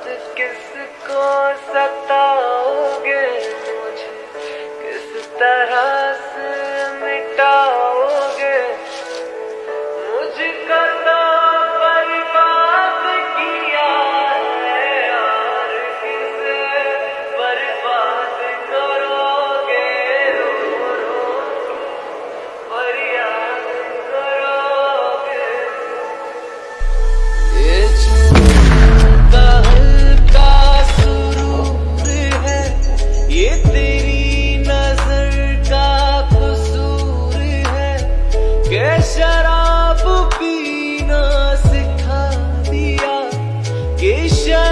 خود کس کو ستاؤ گے مجھے کس طرح شراب پینا سکھا دیا کہ شراب